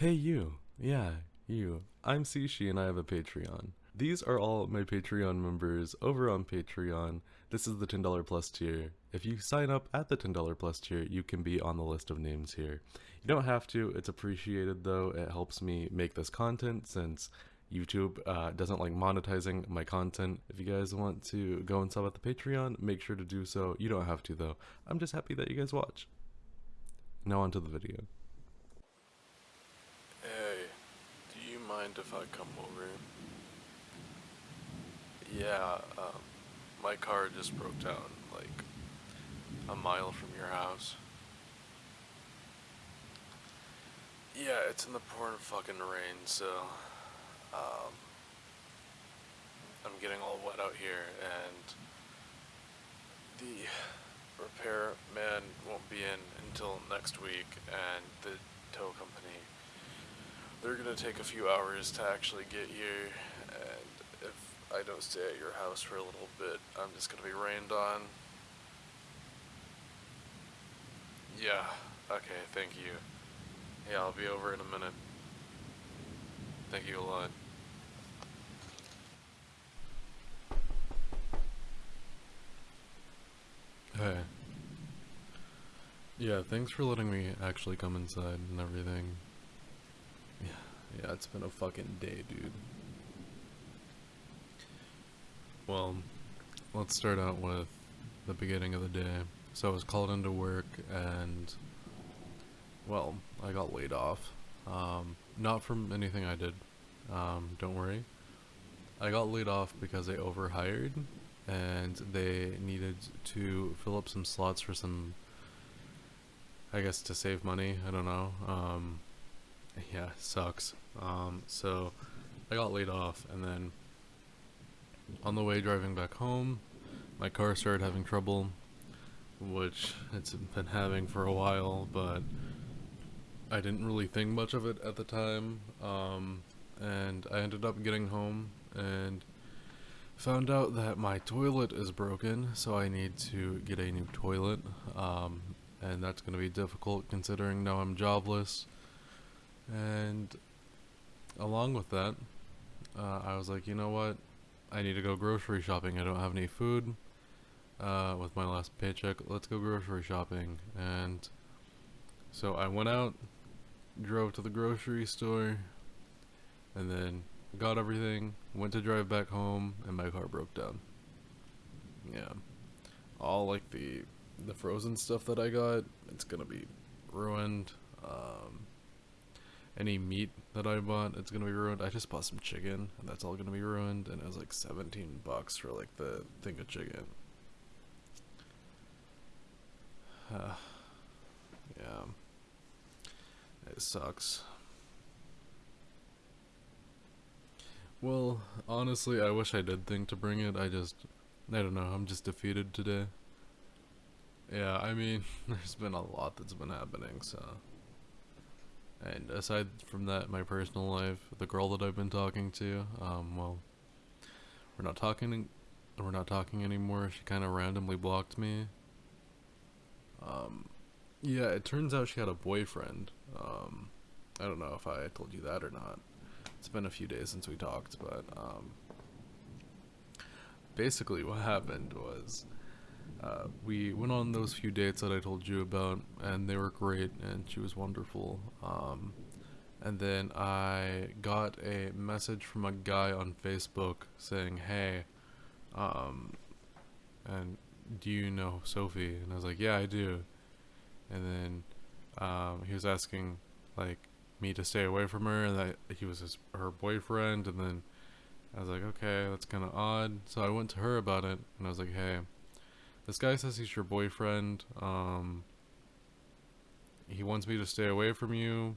Hey you, yeah, you. I'm Sishi and I have a Patreon. These are all my Patreon members over on Patreon. This is the $10 plus tier. If you sign up at the $10 plus tier, you can be on the list of names here. You don't have to, it's appreciated though. It helps me make this content since YouTube uh, doesn't like monetizing my content. If you guys want to go and sub at the Patreon, make sure to do so. You don't have to though. I'm just happy that you guys watch. Now onto the video. Hey, do you mind if I come over? Yeah, um, my car just broke down, like, a mile from your house. Yeah, it's in the pouring fucking rain, so, um, I'm getting all wet out here, and the repair man won't be in until next week, and the tow company, they're gonna take a few hours to actually get here, and if I don't stay at your house for a little bit, I'm just gonna be rained on. Yeah, okay, thank you. Yeah, I'll be over in a minute. Thank you a lot. Hey. Yeah, thanks for letting me actually come inside and everything. Yeah, it's been a fucking day, dude. Well, let's start out with the beginning of the day. So I was called into work and, well, I got laid off. Um, not from anything I did, um, don't worry. I got laid off because they overhired and they needed to fill up some slots for some, I guess to save money, I don't know. Um, yeah, sucks. Um, so I got laid off and then on the way driving back home, my car started having trouble, which it's been having for a while, but I didn't really think much of it at the time. Um, and I ended up getting home and found out that my toilet is broken, so I need to get a new toilet. Um, and that's going to be difficult considering now I'm jobless. And along with that, uh, I was like, you know what? I need to go grocery shopping. I don't have any food uh, with my last paycheck. Let's go grocery shopping. And so I went out, drove to the grocery store, and then got everything, went to drive back home, and my car broke down. Yeah. All like the the frozen stuff that I got, it's gonna be ruined. Um, any meat that I bought, it's gonna be ruined. I just bought some chicken, and that's all gonna be ruined, and it was like 17 bucks for like the thing of chicken. Uh, yeah. It sucks. Well, honestly, I wish I did think to bring it. I just, I don't know, I'm just defeated today. Yeah, I mean, there's been a lot that's been happening, so. And aside from that, my personal life, the girl that I've been talking to, um, well, we're not talking, we're not talking anymore. She kind of randomly blocked me. Um, yeah, it turns out she had a boyfriend. Um, I don't know if I told you that or not. It's been a few days since we talked, but, um, basically what happened was, uh, we went on those few dates that I told you about, and they were great, and she was wonderful. Um, and then I got a message from a guy on Facebook saying, "Hey, um, and do you know Sophie?" And I was like, "Yeah, I do." And then um, he was asking like me to stay away from her, and that he was his her boyfriend. And then I was like, "Okay, that's kind of odd." So I went to her about it, and I was like, "Hey." This guy says he's your boyfriend. Um, he wants me to stay away from you.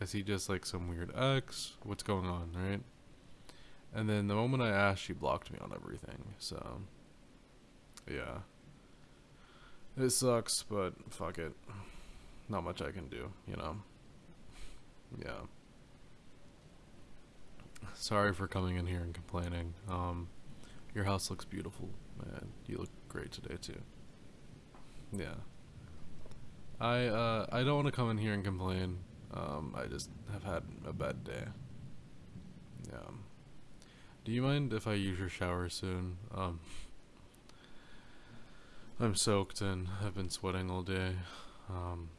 Is he just like some weird ex? What's going on, right? And then the moment I asked, she blocked me on everything. So, yeah. It sucks, but fuck it. Not much I can do, you know? Yeah. Sorry for coming in here and complaining. Um, your house looks beautiful, man. You look great today too. Yeah. I uh I don't want to come in here and complain. Um, I just have had a bad day. Yeah. Do you mind if I use your shower soon? Um, I'm soaked and I've been sweating all day. Um,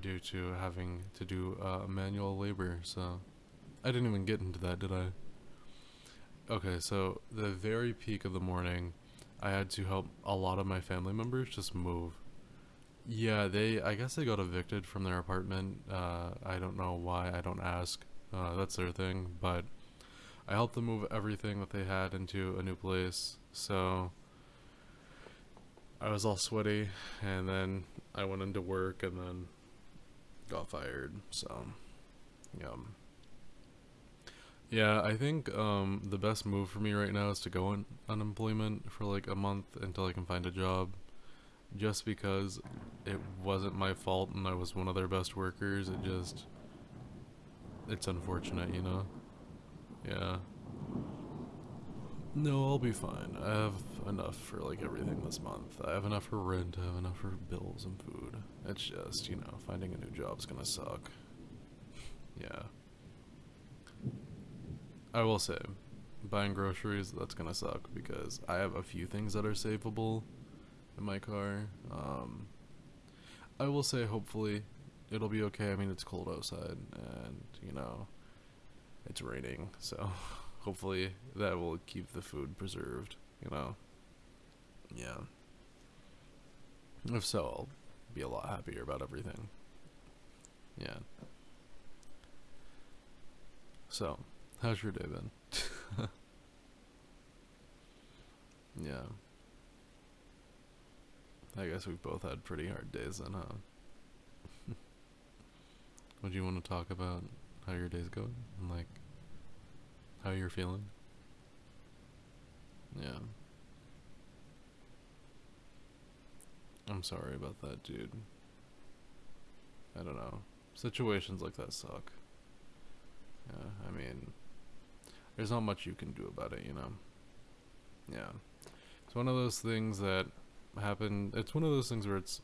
due to having to do uh, manual labor, so I didn't even get into that, did I? Okay, so the very peak of the morning, I had to help a lot of my family members just move. Yeah, they, I guess they got evicted from their apartment. Uh, I don't know why, I don't ask. Uh, that's their thing, but I helped them move everything that they had into a new place, so I was all sweaty, and then I went into work, and then got fired, so, yeah. Yeah, I think um, the best move for me right now is to go on unemployment for like a month until I can find a job. Just because it wasn't my fault and I was one of their best workers, it just. It's unfortunate, you know? Yeah. No, I'll be fine. I have enough for like everything this month. I have enough for rent, I have enough for bills and food. It's just, you know, finding a new job's gonna suck. yeah. I will say, buying groceries, that's gonna suck because I have a few things that are savable in my car. Um, I will say, hopefully, it'll be okay. I mean, it's cold outside and, you know, it's raining, so hopefully that will keep the food preserved, you know? Yeah. If so, I'll be a lot happier about everything. Yeah. So, how's your day been? yeah. I guess we've both had pretty hard days then, huh? Would you want to talk about how your day's going? And like, how you're feeling? Yeah. I'm sorry about that, dude. I don't know. Situations like that suck. Yeah, I mean, there's not much you can do about it, you know? Yeah. It's one of those things that happen. It's one of those things where it's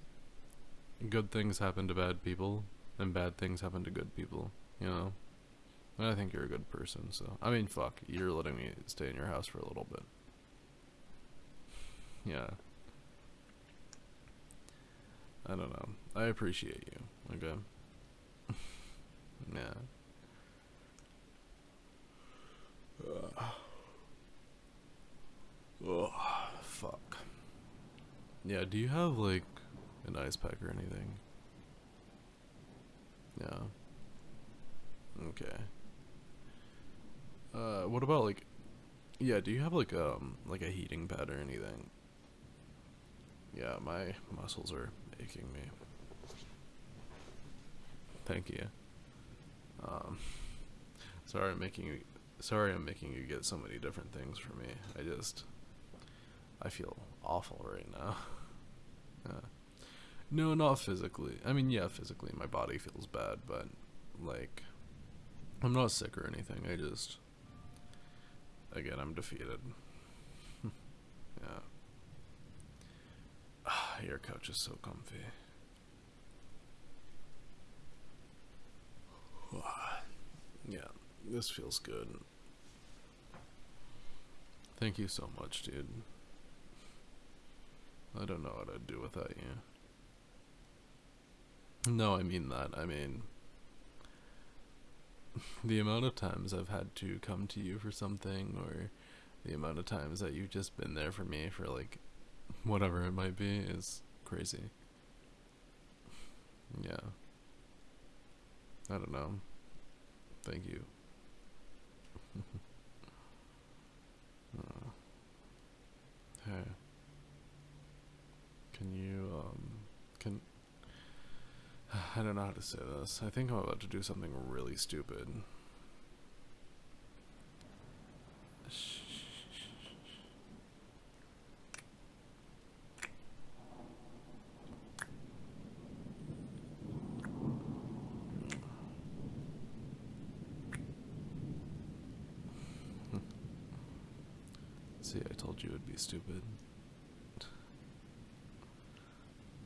good things happen to bad people, and bad things happen to good people, you know? And I think you're a good person, so. I mean, fuck, you're letting me stay in your house for a little bit. Yeah. I don't know. I appreciate you, okay? yeah. Uh. Oh, fuck. Yeah, do you have, like, an ice pack or anything? Yeah. Okay. Uh, what about, like, yeah, do you have, like, um, like a heating pad or anything? Yeah, my muscles are aching me. Thank you. Um, sorry I'm making you, sorry I'm making you get so many different things for me. I just, I feel awful right now. yeah. No, not physically. I mean, yeah, physically my body feels bad, but, like, I'm not sick or anything. I just, again, I'm defeated. yeah. Your couch is so comfy. yeah, this feels good. Thank you so much, dude. I don't know what I'd do without you. No, I mean that. I mean, the amount of times I've had to come to you for something, or the amount of times that you've just been there for me for like whatever it might be is crazy. Yeah. I don't know. Thank you. hey. Can you, um, can. I don't know how to say this. I think I'm about to do something really stupid. See, I told you it'd be stupid.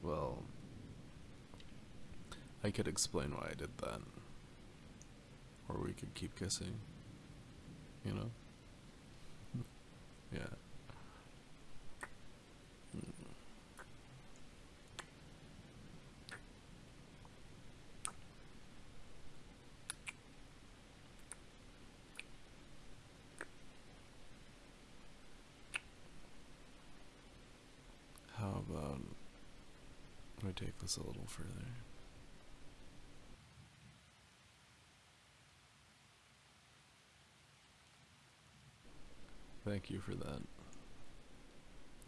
Well, I could explain why I did that. Or we could keep kissing. You know? yeah. How about we take this a little further? Thank you for that.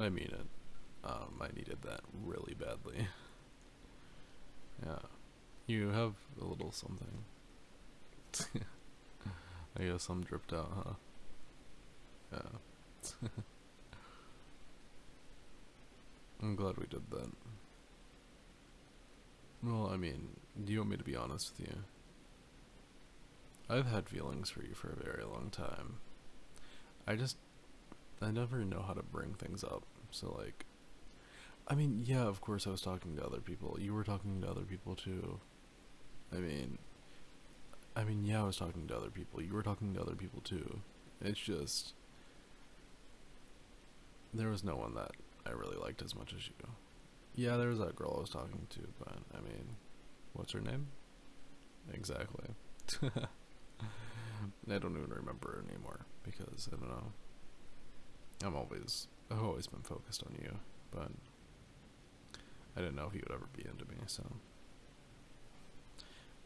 I mean it. Um, I needed that really badly. yeah. You have a little something. I guess I'm dripped out, huh? Yeah. I'm glad we did that. Well, I mean, do you want me to be honest with you? I've had feelings for you for a very long time. I just, I never know how to bring things up. So, like, I mean, yeah, of course I was talking to other people. You were talking to other people too. I mean, I mean, yeah, I was talking to other people. You were talking to other people too. It's just, there was no one that I really liked as much as you. Yeah, there was that girl I was talking to, but I mean, what's her name? Exactly. I don't even remember anymore because I don't know. I'm always I've always been focused on you, but I didn't know if you would ever be into me, so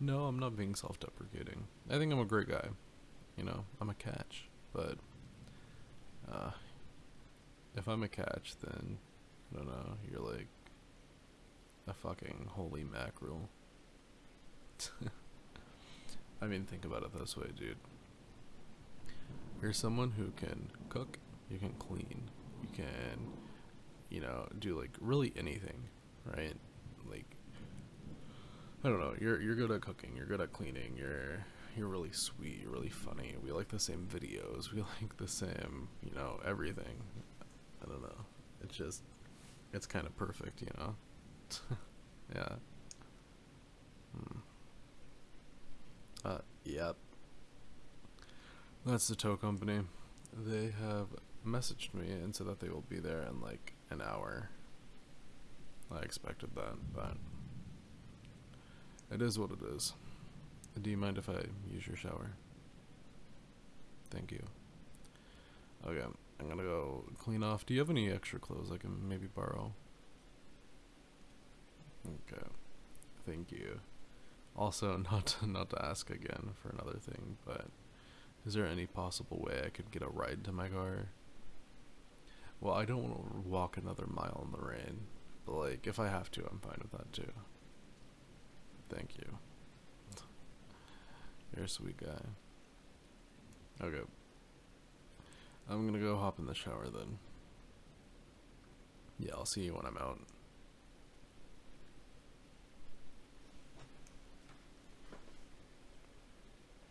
No, I'm not being self-deprecating. I think I'm a great guy. You know, I'm a catch, but uh if I'm a catch, then I don't know. You're like a fucking holy mackerel. I mean, think about it this way, dude. You're someone who can cook, you can clean, you can, you know, do like really anything, right? Like, I don't know. You're you're good at cooking. You're good at cleaning. You're you're really sweet. You're really funny. We like the same videos. We like the same, you know, everything. I don't know. It's just, it's kind of perfect, you know? yeah. Hmm. Uh, yep. That's the tow company. They have messaged me and said that they will be there in like an hour. I expected that, but it is what it is. Do you mind if I use your shower? Thank you. Okay. I'm gonna go clean off. Do you have any extra clothes I can maybe borrow? Okay. Thank you. Also, not to, not to ask again for another thing, but is there any possible way I could get a ride to my car? Well, I don't want to walk another mile in the rain, but like, if I have to, I'm fine with that too. Thank you. You're a sweet guy. Okay. I'm gonna go hop in the shower then. Yeah, I'll see you when I'm out.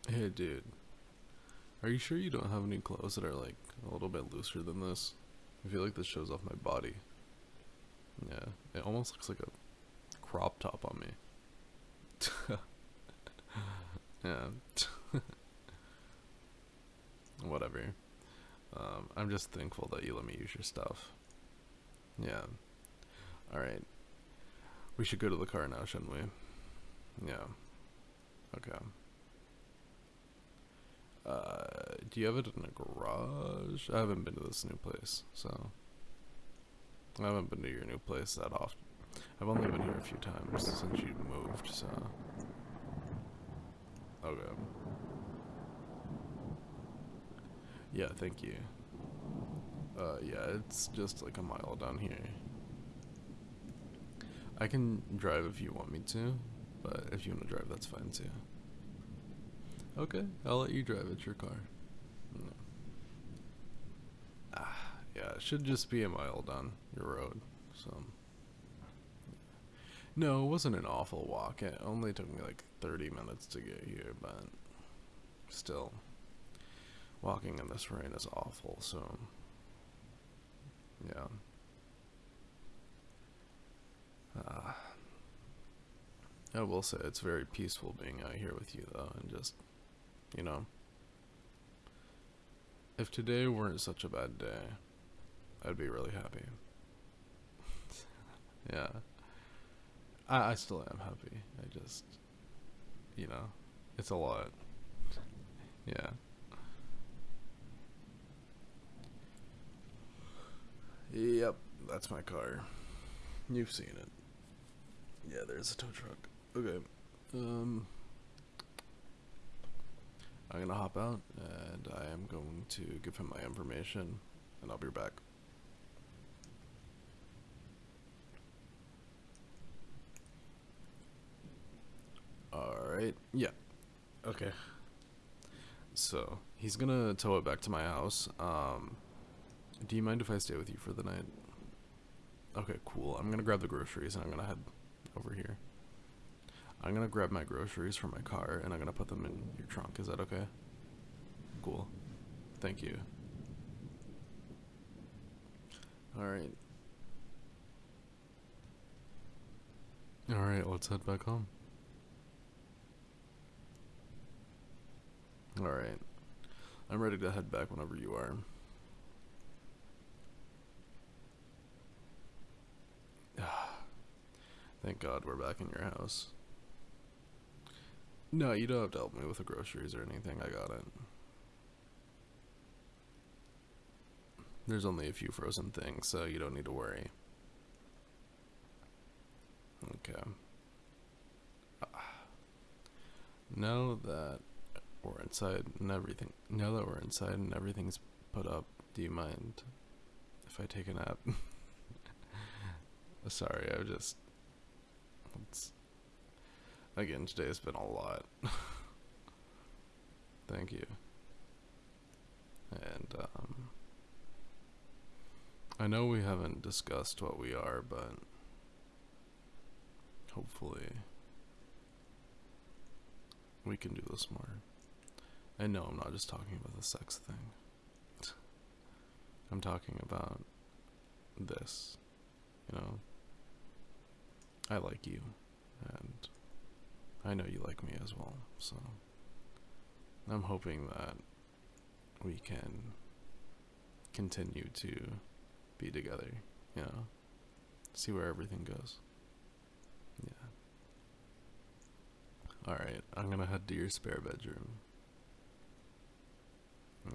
Hey, dude. Are you sure you don't have any clothes that are like a little bit looser than this? I feel like this shows off my body. Yeah, it almost looks like a crop top on me. yeah. Whatever. Um, I'm just thankful that you let me use your stuff. Yeah. Alright. We should go to the car now, shouldn't we? Yeah. Okay. Uh, do you have it in a garage? I haven't been to this new place, so. I haven't been to your new place that often. I've only been here a few times since you moved, so. Okay. Yeah, thank you. Uh, yeah, it's just like a mile down here. I can drive if you want me to, but if you want to drive, that's fine too. Okay, I'll let you drive. It's your car. Ah, yeah, it should just be a mile down your road, so. No, it wasn't an awful walk. It only took me like 30 minutes to get here, but still. Walking in this rain is awful, so yeah. Uh, I will say it's very peaceful being out here with you, though, and just, you know. If today weren't such a bad day, I'd be really happy. yeah. I, I still am happy. I just, you know, it's a lot. Yeah. Yep, that's my car. You've seen it. Yeah, there's a tow truck. Okay. Um I'm gonna hop out and I am going to give him my information and I'll be back. Alright, yeah. Okay. So, he's gonna tow it back to my house. Um, do you mind if I stay with you for the night? Okay, cool. I'm gonna grab the groceries and I'm gonna head over here. I'm gonna grab my groceries from my car and I'm gonna put them in your trunk. Is that okay? Cool. Thank you. Alright. Alright, let's head back home. Alright. I'm ready to head back whenever you are. Thank God we're back in your house. No, you don't have to help me with the groceries or anything. I got it. There's only a few frozen things, so you don't need to worry. Okay. Now that we're inside and everything, now that we're inside and everything's put up, do you mind if I take a nap? Sorry, I just. It's, again, today's been a lot. Thank you. And, um. I know we haven't discussed what we are, but. Hopefully. We can do this more. I know I'm not just talking about the sex thing. I'm talking about this. You know? I like you, and I know you like me as well, so I'm hoping that we can continue to be together, you know, see where everything goes. Yeah. Alright, I'm gonna head to your spare bedroom.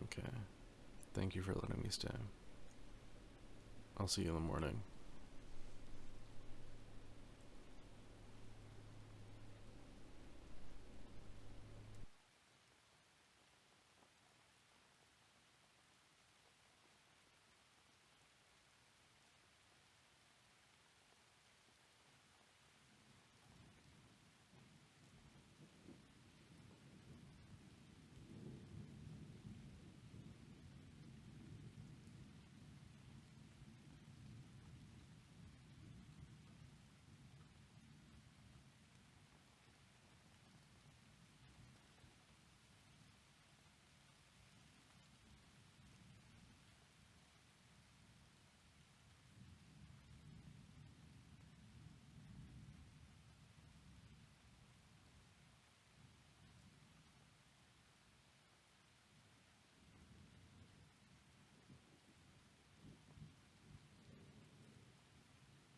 Okay. Thank you for letting me stay. I'll see you in the morning.